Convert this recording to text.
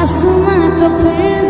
आसमां को फिर